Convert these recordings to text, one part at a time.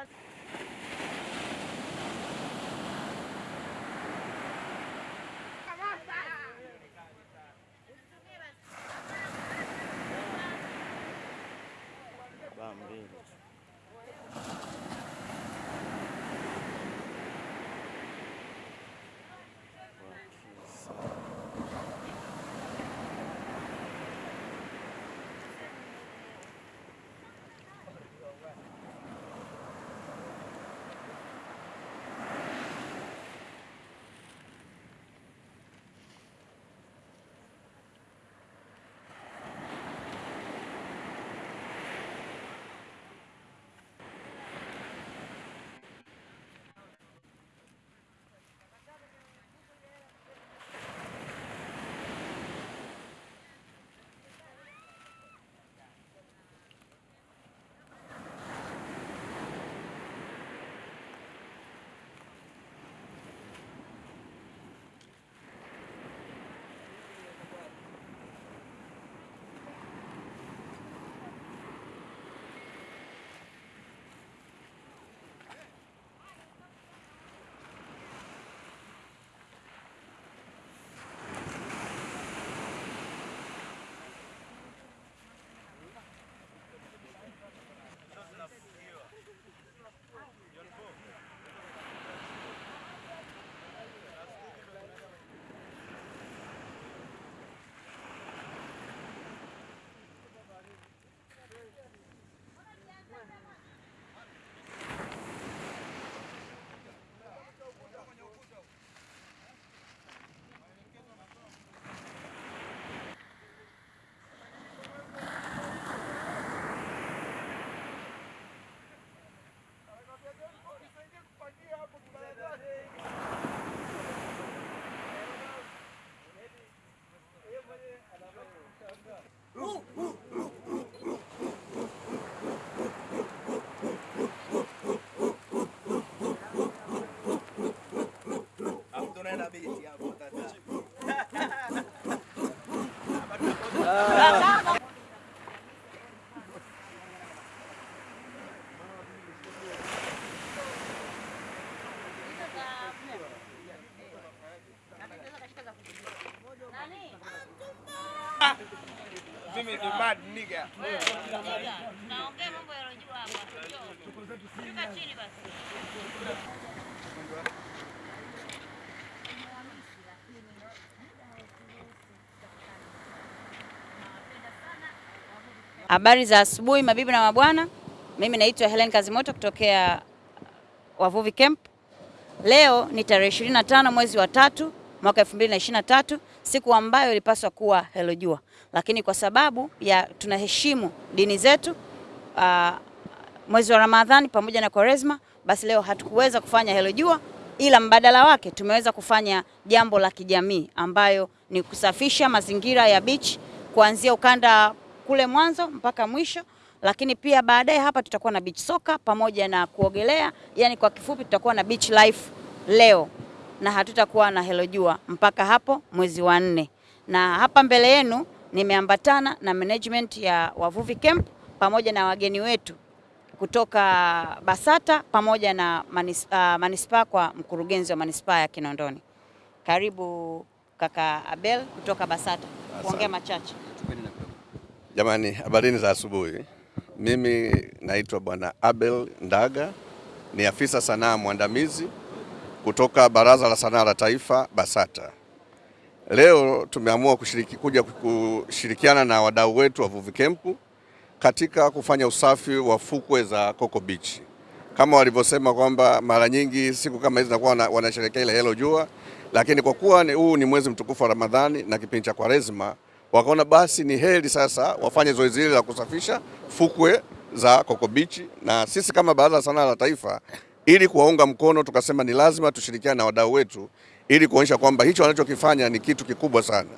thôi Bam, bam. Mimi ni mad nigga. Naongea mambo yalojua hapa. Shuka chini basi. Habari za asubuhi mabibi na mabwana, mimi naitwa Helen Kazimoto kutokea Wavuvi Camp. Leo ni tarehe 25 mwezi wa tatu mwaka 2023, siku ambayo ilipaswa kuwa Helo Jua, lakini kwa sababu ya tunaheshimu dini zetu uh, mwezi wa Ramadhani pamoja na Kwaresma, basi leo hatukuweza kufanya Helo Jua, ila mbadala wake tumeweza kufanya jambo la kijamii ambayo ni kusafisha mazingira ya beach kuanzia ukanda kule mwanzo mpaka mwisho, lakini pia baadaye hapa tutakuwa na beach soka pamoja na kuogelea. Yani kwa kifupi tutakuwa na beach life leo na hatutakuwa na Hello Jua mpaka hapo mwezi wa nne. Na hapa mbele yenu nimeambatana na management ya Wavuvi Camp pamoja na wageni wetu kutoka Basata pamoja na manis, uh, manispaa kwa mkurugenzi wa manispaa ya Kinondoni. Karibu kaka Abel kutoka Basata kuongea machache. Jamani, habarini za asubuhi. Mimi naitwa Bwana Abel Ndaga, ni afisa sanaa mwandamizi kutoka Baraza la Sanaa la Taifa BASATA. Leo tumeamua kushiriki, kuja kushirikiana na wadau wetu wa Vuvi Camp katika kufanya usafi wa fukwe za Coco Beach. Kama walivyosema kwamba mara nyingi siku kama hizi zinakuwa wanasherekea ile Helo Jua, lakini kwa kuwa huu ni mwezi mtukufu wa Ramadhani na kipindi cha Kwaresma, wakaona basi ni heri sasa wafanye zoezi hili la kusafisha fukwe za Coco Beach, na sisi kama Baraza la Sanaa la Taifa ili kuwaunga mkono tukasema ni lazima tushirikiane na wadau wetu ili kuonyesha kwamba hicho wanachokifanya ni kitu kikubwa sana.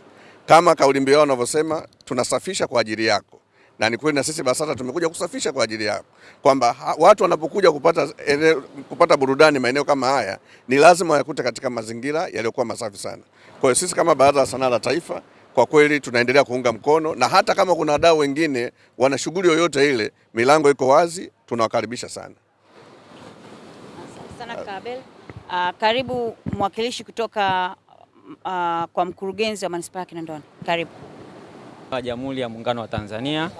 Kama kauli mbiu yao wanavyosema, tunasafisha kwa ajili yako, na ni kweli, na sisi BASATA tumekuja kusafisha kwa ajili yako, kwamba watu wanapokuja kupata, ene, kupata burudani maeneo kama haya ni lazima wayakute katika mazingira yaliyokuwa masafi sana. Kwa hiyo sisi kama Baraza la Sanaa la Taifa kwa kweli tunaendelea kuunga mkono, na hata kama kuna wadau wengine wana shughuli yoyote ile, milango iko wazi, tunawakaribisha sana. sana. Kabel, Uh, karibu mwakilishi kutoka uh, kwa mkurugenzi wa manispaa ya Kinondoni. Karibu. wa Jamhuri ya Muungano wa Tanzania.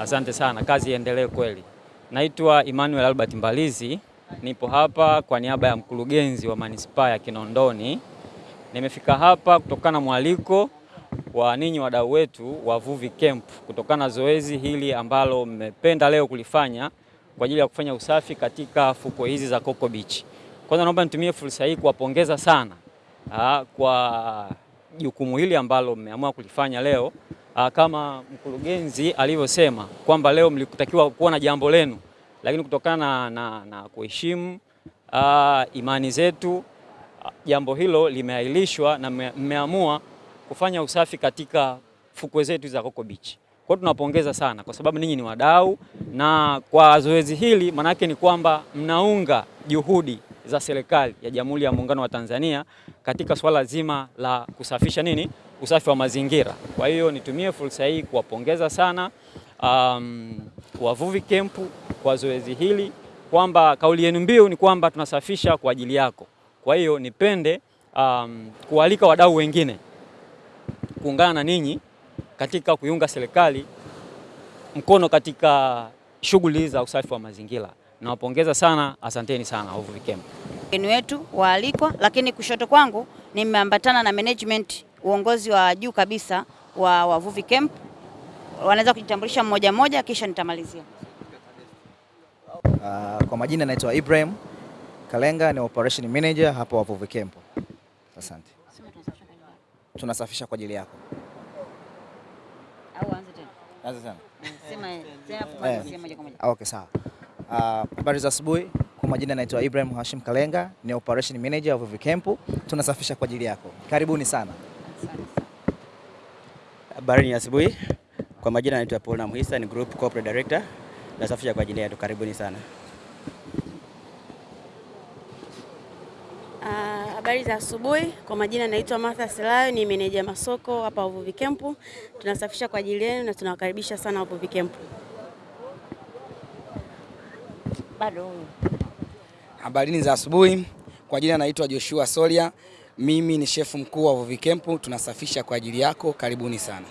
Asante sana, kazi iendelee kweli. Naitwa Emmanuel Albert Mbalizi, nipo hapa kwa niaba ya mkurugenzi wa manispaa ya Kinondoni. Nimefika hapa kutokana na mwaliko wa ninyi wadau wetu wa Vuvi Camp, kutokana na zoezi hili ambalo mmependa leo kulifanya kwa ajili ya kufanya usafi katika fukwe hizi za Coco Beach. Kwanza naomba nitumie fursa hii kuwapongeza sana aa, kwa jukumu hili ambalo mmeamua kulifanya leo. Aa, kama mkurugenzi alivyosema kwamba leo mlikutakiwa kuwa na jambo lenu, lakini kutokana na, na, kuheshimu imani zetu jambo hilo limeahirishwa na mme- mmeamua kufanya usafi katika fukwe zetu za Coco Beach. Kwa tunapongeza sana kwa sababu ninyi ni wadau, na kwa zoezi hili manake ni kwamba mnaunga juhudi za serikali ya Jamhuri ya Muungano wa Tanzania katika swala zima la kusafisha nini, usafi wa mazingira. Kwa hiyo nitumie fursa hii kuwapongeza sana um, wavuvi kempu kwa zoezi hili, kwamba kauli yenu mbiu ni kwamba tunasafisha kwa ajili yako. Kwa hiyo nipende um, kualika wadau wengine kuungana na ninyi katika kuiunga serikali mkono katika shughuli za usafi wa mazingira. Nawapongeza sana, asanteni sana Uvuvi camp. wageni wetu waalikwa, lakini kushoto kwangu nimeambatana na management, uongozi wa juu kabisa wa wavuvi camp. Wanaweza kujitambulisha mmoja mmoja, kisha nitamalizia. Uh, kwa majina naitwa Ibrahim Kalenga, ni operation manager hapa Wavuvi Camp. Asante. Tunasafisha kwa ajili yako. Au anze tena. Asante sana. Sema tena hapo moja kwa moja. Okay, sawa. Ah, Habari za asubuhi. Kwa majina naitwa Ibrahim Hashim Kalenga, ni operation manager wa Wavuvi Camp. Tunasafisha kwa ajili yako. Karibuni sana. Habari ni asubuhi. Kwa majina naitwa Paul Namuhisa, ni group corporate director. Nasafisha kwa ajili yako. Karibuni sana. Habari za asubuhi. Kwa majina naitwa Martha Silayo, ni meneja masoko hapa Uvuvi Camp. Tunasafisha kwa ajili yenu na tunawakaribisha sana Uvuvi Camp. Bado Habari Habarini za asubuhi. Kwa jina naitwa Joshua Solia, mimi ni shefu mkuu wa Uvuvi Camp. Tunasafisha kwa ajili yako, karibuni sana.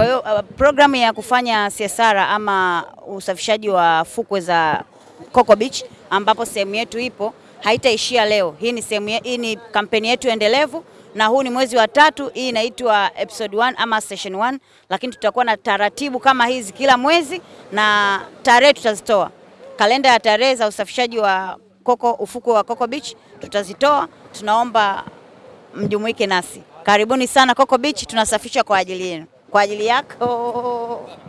Kwa hiyo uh, programu ya kufanya CSR ama usafishaji wa fukwe za Coco Beach ambapo sehemu yetu ipo haitaishia leo. Hii ni sehemu hii ni kampeni yetu endelevu na huu ni mwezi wa tatu. Hii inaitwa episode 1 ama session 1, lakini tutakuwa na taratibu kama hizi kila mwezi na tarehe tutazitoa. Kalenda ya tarehe za usafishaji wa Coco ufukwe wa Coco Beach tutazitoa. Tunaomba mjumuike nasi. Karibuni sana Coco Beach, tunasafisha kwa ajili yenu, kwa ajili yako.